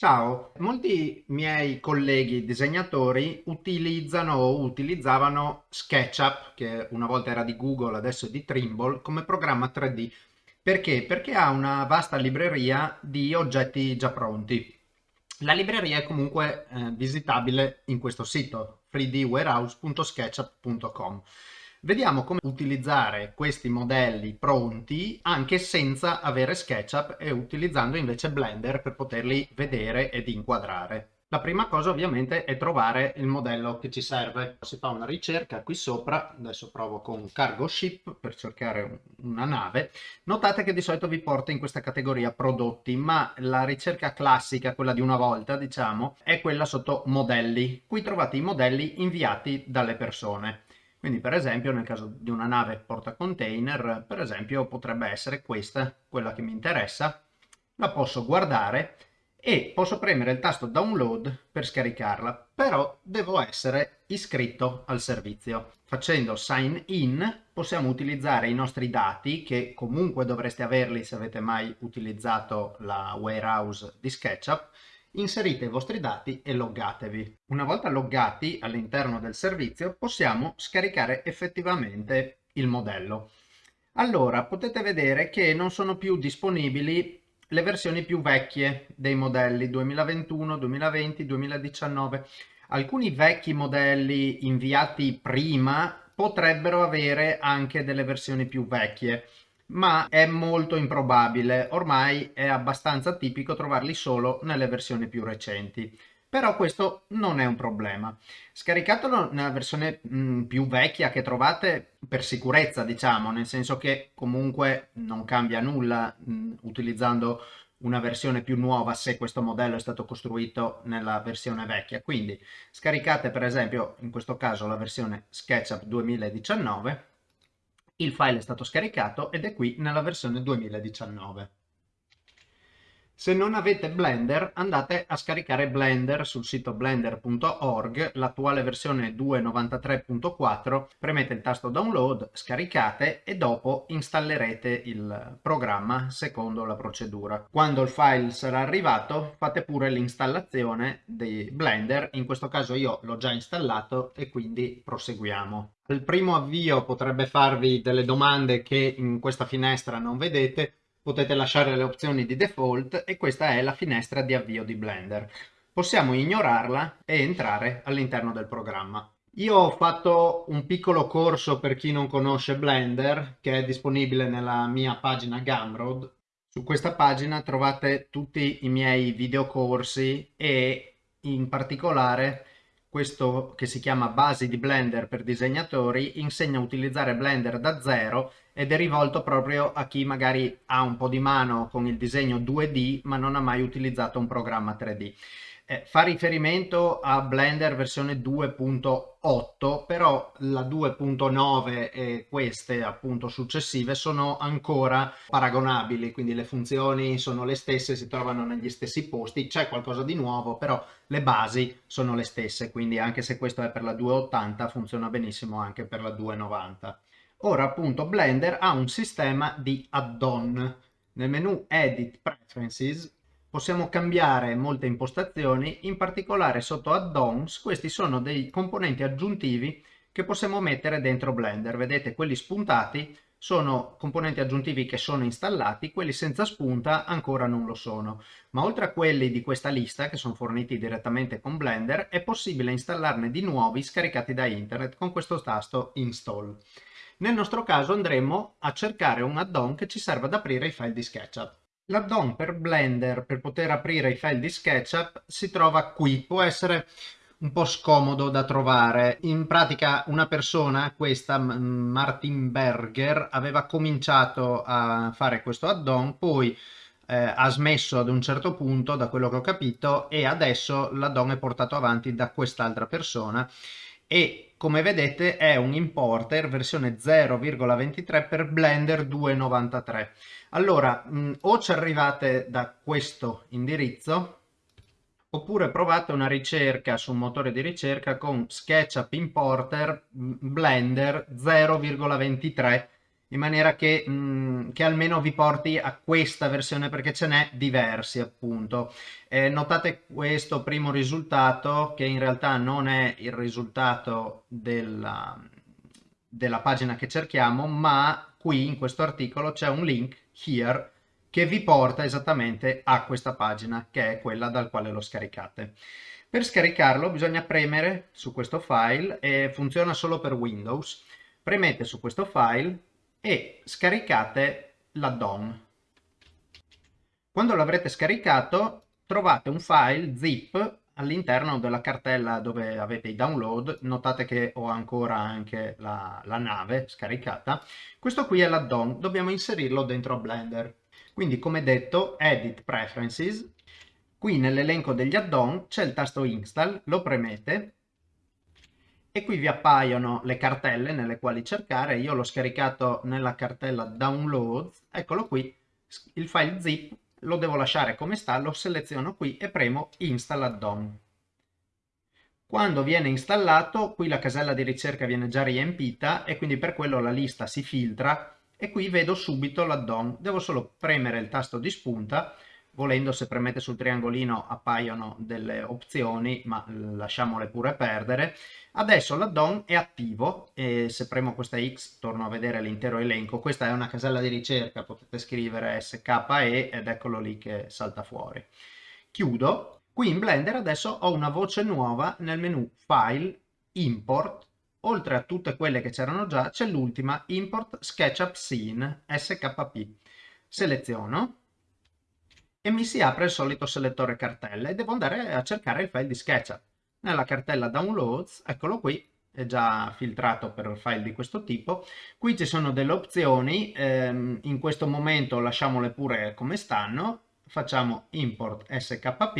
Ciao, molti miei colleghi disegnatori utilizzano o utilizzavano SketchUp, che una volta era di Google, adesso è di Trimble, come programma 3D. Perché? Perché ha una vasta libreria di oggetti già pronti. La libreria è comunque eh, visitabile in questo sito, 3dwarehouse.sketchup.com. Vediamo come utilizzare questi modelli pronti anche senza avere SketchUp e utilizzando invece Blender per poterli vedere ed inquadrare. La prima cosa ovviamente è trovare il modello che ci serve. Si fa una ricerca qui sopra, adesso provo con Cargo Ship per cercare una nave. Notate che di solito vi porta in questa categoria prodotti, ma la ricerca classica, quella di una volta diciamo, è quella sotto modelli. Qui trovate i modelli inviati dalle persone. Quindi per esempio nel caso di una nave porta container, per esempio potrebbe essere questa, quella che mi interessa, la posso guardare e posso premere il tasto download per scaricarla, però devo essere iscritto al servizio. Facendo sign in possiamo utilizzare i nostri dati, che comunque dovreste averli se avete mai utilizzato la warehouse di SketchUp, Inserite i vostri dati e loggatevi. Una volta loggati all'interno del servizio possiamo scaricare effettivamente il modello. Allora potete vedere che non sono più disponibili le versioni più vecchie dei modelli 2021, 2020, 2019. Alcuni vecchi modelli inviati prima potrebbero avere anche delle versioni più vecchie ma è molto improbabile, ormai è abbastanza tipico trovarli solo nelle versioni più recenti. Però questo non è un problema. Scaricatelo nella versione mh, mm, più vecchia che trovate per sicurezza, diciamo, nel senso che comunque non cambia nulla mh, mm, utilizzando una versione più nuova se questo modello è stato costruito nella versione vecchia. Quindi scaricate per esempio in questo caso la versione SketchUp 2019 il file è stato scaricato ed è qui nella versione 2019. Se non avete Blender andate a scaricare Blender sul sito blender.org, l'attuale versione 2.93.4, premete il tasto download, scaricate e dopo installerete il programma secondo la procedura. Quando il file sarà arrivato fate pure l'installazione di Blender, in questo caso io l'ho già installato e quindi proseguiamo. Il primo avvio potrebbe farvi delle domande che in questa finestra non vedete, potete lasciare le opzioni di default e questa è la finestra di avvio di Blender. Possiamo ignorarla e entrare all'interno del programma. Io ho fatto un piccolo corso per chi non conosce Blender che è disponibile nella mia pagina Gumroad. Su questa pagina trovate tutti i miei videocorsi e in particolare questo che si chiama basi di Blender per disegnatori insegna a utilizzare Blender da zero ed è rivolto proprio a chi magari ha un po' di mano con il disegno 2D ma non ha mai utilizzato un programma 3D. Eh, fa riferimento a Blender versione 2.8 però la 2.9 e queste appunto successive sono ancora paragonabili quindi le funzioni sono le stesse si trovano negli stessi posti c'è qualcosa di nuovo però le basi sono le stesse quindi anche se questo è per la 2.80 funziona benissimo anche per la 2.90 ora appunto Blender ha un sistema di add-on. Nel menu Edit Preferences possiamo cambiare molte impostazioni, in particolare sotto add-ons, questi sono dei componenti aggiuntivi che possiamo mettere dentro Blender. Vedete, quelli spuntati sono componenti aggiuntivi che sono installati, quelli senza spunta ancora non lo sono. Ma oltre a quelli di questa lista, che sono forniti direttamente con Blender, è possibile installarne di nuovi scaricati da internet con questo tasto Install. Nel nostro caso andremo a cercare un add-on che ci serva ad aprire i file di SketchUp. L'add-on per Blender per poter aprire i file di SketchUp si trova qui, può essere un po' scomodo da trovare. In pratica una persona, questa Martin Berger, aveva cominciato a fare questo add-on, poi eh, ha smesso ad un certo punto, da quello che ho capito, e adesso l'add-on è portato avanti da quest'altra persona. E come vedete è un importer versione 0,23 per Blender 2.93 allora mh, o ci arrivate da questo indirizzo oppure provate una ricerca su un motore di ricerca con SketchUp Importer Blender 0,23 in maniera che, mh, mm, che, almeno vi porti a questa versione perché ce n'è diversi appunto. Eh, notate questo primo risultato che in realtà non è il risultato della, della pagina che cerchiamo ma qui in questo articolo c'è un link here che vi porta esattamente a questa pagina che è quella dal quale lo scaricate. Per scaricarlo bisogna premere su questo file e funziona solo per Windows. Premete su questo file e scaricate l'addon. Quando l'avrete scaricato trovate un file zip all'interno della cartella dove avete i download, notate che ho ancora anche la, la nave scaricata, questo qui è l'addon, dobbiamo inserirlo dentro Blender. Quindi come detto, Edit Preferences, qui nell'elenco degli addon c'è il tasto Install, lo premete. E qui vi appaiono le cartelle nelle quali cercare, io l'ho scaricato nella cartella Downloads, eccolo qui, il file zip, lo devo lasciare come sta, lo seleziono qui e premo Install Addon. Quando viene installato, qui la casella di ricerca viene già riempita e quindi per quello la lista si filtra e qui vedo subito l'addon. Devo solo premere il tasto di spunta volendo se premete sul triangolino appaiono delle opzioni ma lasciamole pure perdere. Adesso l'addon è attivo e se premo questa X torno a vedere l'intero elenco. Questa è una casella di ricerca potete scrivere SKE ed eccolo lì che salta fuori. Chiudo. Qui in Blender adesso ho una voce nuova nel menu File Import. Oltre a tutte quelle che c'erano già c'è l'ultima Import SketchUp Scene SKP seleziono e mi si apre il solito selettore cartelle e devo andare a cercare il file di SketchUp. Nella cartella Downloads, eccolo qui, è già filtrato per file di questo tipo. Qui ci sono delle opzioni, ehm, in questo momento lasciamole pure come stanno, facciamo import skp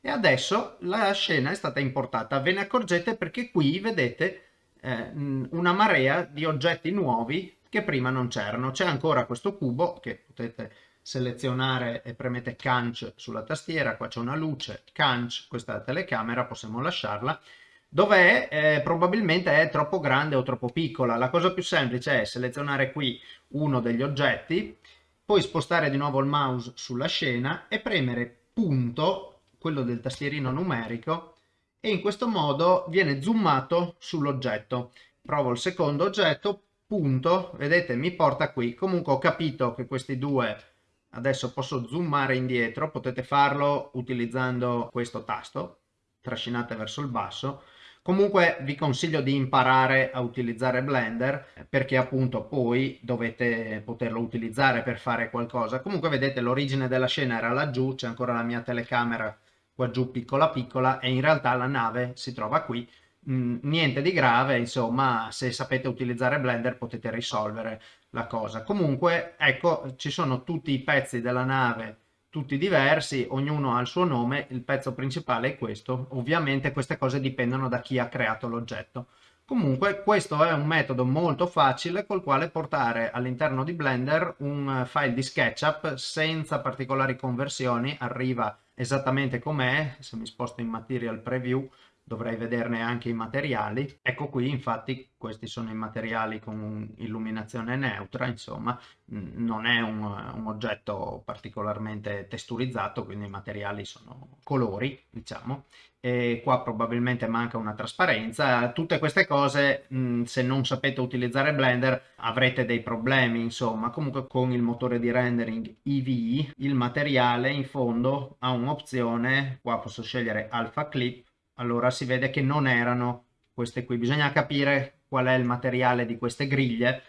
e adesso la scena è stata importata. Ve ne accorgete perché qui vedete eh, una marea di oggetti nuovi che prima non c'erano. C'è ancora questo cubo che potete selezionare e premete canc sulla tastiera, qua c'è una luce, canc, questa è la telecamera, possiamo lasciarla, dov'è? Eh, probabilmente è troppo grande o troppo piccola. La cosa più semplice è selezionare qui uno degli oggetti, poi spostare di nuovo il mouse sulla scena e premere punto, quello del tastierino numerico, e in questo modo viene zoomato sull'oggetto. Provo il secondo oggetto, punto, vedete mi porta qui. Comunque ho capito che questi due Adesso posso zoomare indietro, potete farlo utilizzando questo tasto, trascinate verso il basso. Comunque vi consiglio di imparare a utilizzare Blender perché appunto poi dovete poterlo utilizzare per fare qualcosa. Comunque vedete l'origine della scena era laggiù, c'è ancora la mia telecamera qua giù piccola piccola e in realtà la nave si trova qui Mm, niente di grave, insomma, se sapete utilizzare Blender potete risolvere la cosa. Comunque, ecco, ci sono tutti i pezzi della nave, tutti diversi, ognuno ha il suo nome, il pezzo principale è questo. Ovviamente queste cose dipendono da chi ha creato l'oggetto. Comunque questo è un metodo molto facile col quale portare all'interno di Blender un file di SketchUp senza particolari conversioni, arriva esattamente com'è, se mi sposto in Material Preview dovrei vederne anche i materiali. Ecco qui infatti questi sono i materiali con illuminazione neutra, insomma non è un, un, oggetto particolarmente testurizzato, quindi i materiali sono colori, diciamo, e qua probabilmente manca una trasparenza. Tutte queste cose, mh, se non sapete utilizzare Blender, avrete dei problemi, insomma. Comunque con il motore di rendering EVE, il materiale in fondo ha un'opzione, qua posso scegliere Alpha Clip, allora si vede che non erano queste qui. Bisogna capire qual è il materiale di queste griglie.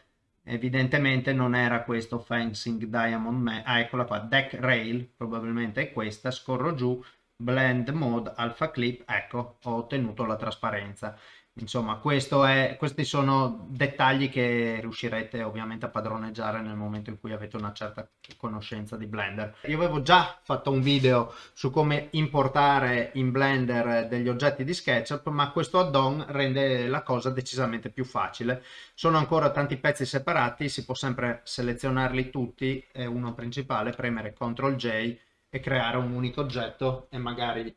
Evidentemente non era questo Fencing Diamond Man. Ah, eccola qua, Deck Rail, probabilmente è questa. Scorro giù, Blend Mode, Alpha Clip, ecco, ho ottenuto la trasparenza. Insomma, è, questi sono dettagli che riuscirete ovviamente a padroneggiare nel momento in cui avete una certa conoscenza di Blender. Io avevo già fatto un video su come importare in Blender degli oggetti di SketchUp, ma questo add-on rende la cosa decisamente più facile. Sono ancora tanti pezzi separati, si può sempre selezionarli tutti, e uno principale, premere CTRL J e creare un unico oggetto e magari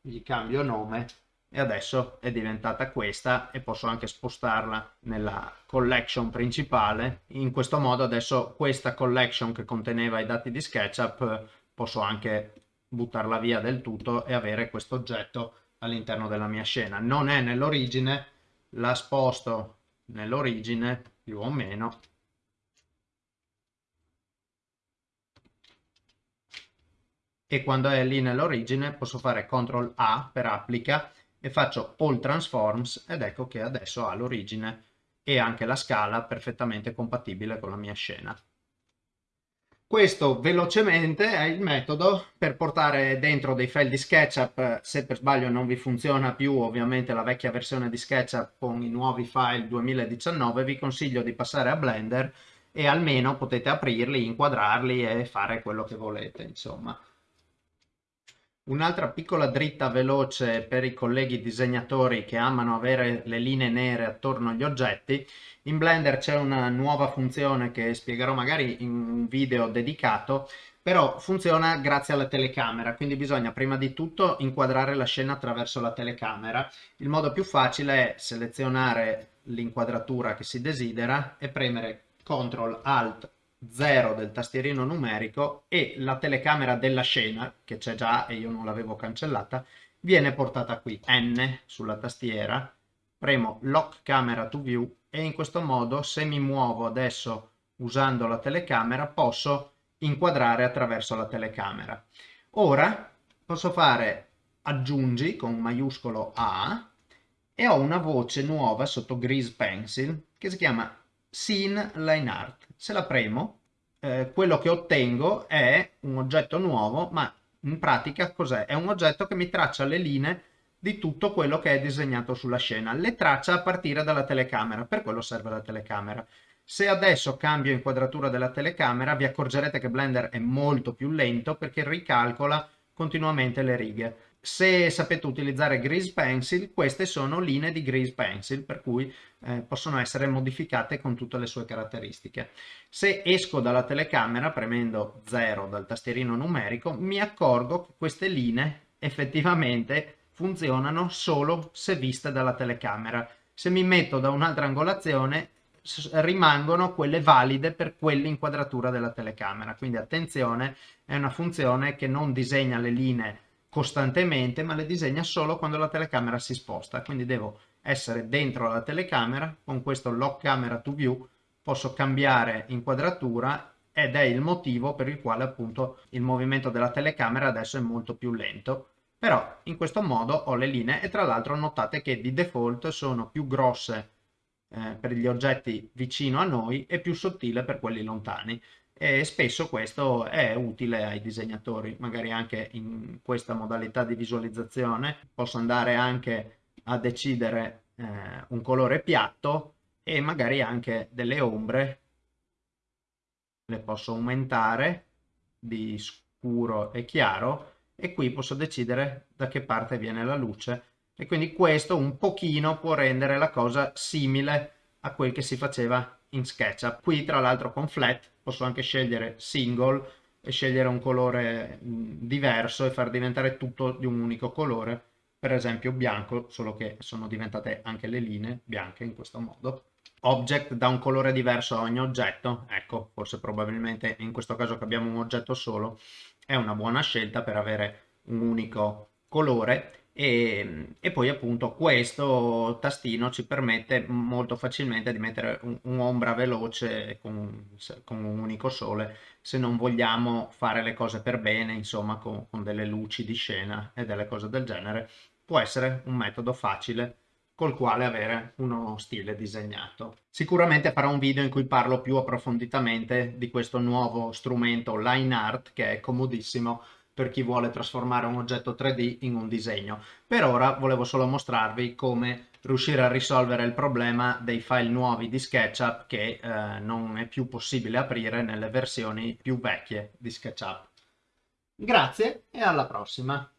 gli cambio nome e adesso è diventata questa e posso anche spostarla nella collection principale. In questo modo adesso questa collection che conteneva i dati di SketchUp posso anche buttarla via del tutto e avere questo oggetto all'interno della mia scena. Non è nell'origine la sposto nell'origine più o meno. E quando è lì nell'origine posso fare CTRL A per applica e faccio All Transforms ed ecco che adesso ha l'origine e anche la scala perfettamente compatibile con la mia scena. Questo velocemente è il metodo per portare dentro dei file di SketchUp, se per sbaglio non vi funziona più ovviamente la vecchia versione di SketchUp con i nuovi file 2019, vi consiglio di passare a Blender e almeno potete aprirli, inquadrarli e fare quello che volete insomma. Un'altra piccola dritta veloce per i colleghi disegnatori che amano avere le linee nere attorno agli oggetti. In Blender c'è una nuova funzione che spiegherò magari in un video dedicato, però funziona grazie alla telecamera, quindi bisogna prima di tutto inquadrare la scena attraverso la telecamera. Il modo più facile è selezionare l'inquadratura che si desidera e premere CTRL ALT 0 del tastierino numerico e la telecamera della scena, che c'è già e io non l'avevo cancellata, viene portata qui, N sulla tastiera, premo Lock Camera to View e in questo modo se mi muovo adesso usando la telecamera posso inquadrare attraverso la telecamera. Ora posso fare aggiungi con maiuscolo A e ho una voce nuova sotto Grease Pencil che si chiama Scene Line Art se la premo, eh, quello che ottengo è un oggetto nuovo, ma in pratica cos'è? È un oggetto che mi traccia le linee di tutto quello che è disegnato sulla scena. Le traccia a partire dalla telecamera, per quello serve la telecamera. Se adesso cambio inquadratura della telecamera, vi accorgerete che Blender è molto più lento perché ricalcola continuamente le righe se sapete utilizzare Grease Pencil, queste sono linee di Grease Pencil, per cui eh, possono essere modificate con tutte le sue caratteristiche. Se esco dalla telecamera, premendo 0 dal tastierino numerico, mi accorgo che queste linee effettivamente funzionano solo se viste dalla telecamera. Se mi metto da un'altra angolazione, rimangono quelle valide per quell'inquadratura della telecamera. Quindi attenzione, è una funzione che non disegna le linee costantemente, ma le disegna solo quando la telecamera si sposta. Quindi devo essere dentro la telecamera, con questo lock camera to view posso cambiare inquadratura ed è il motivo per il quale appunto il movimento della telecamera adesso è molto più lento. Però in questo modo ho le linee e tra l'altro notate che di default sono più grosse eh, per gli oggetti vicino a noi e più sottile per quelli lontani e spesso questo è utile ai disegnatori, magari anche in questa modalità di visualizzazione. Posso andare anche a decidere eh, un colore piatto e magari anche delle ombre. Le posso aumentare di scuro e chiaro e qui posso decidere da che parte viene la luce. E quindi questo un pochino può rendere la cosa simile a quel che si faceva in SketchUp. Qui tra l'altro con Flat posso anche scegliere single e scegliere un colore diverso e far diventare tutto di un unico colore, per esempio bianco, solo che sono diventate anche le linee bianche in questo modo. Object da un colore diverso a ogni oggetto, ecco, forse probabilmente in questo caso che abbiamo un oggetto solo, è una buona scelta per avere un unico colore e, e, poi appunto questo tastino ci permette molto facilmente di mettere un'ombra veloce con, con, un unico sole se non vogliamo fare le cose per bene insomma con, con delle luci di scena e delle cose del genere può essere un metodo facile col quale avere uno stile disegnato. Sicuramente farò un video in cui parlo più approfonditamente di questo nuovo strumento Line Art che è comodissimo per chi vuole trasformare un oggetto 3D in un disegno. Per ora volevo solo mostrarvi come riuscire a risolvere il problema dei file nuovi di SketchUp che eh, non è più possibile aprire nelle versioni più vecchie di SketchUp. Grazie e alla prossima!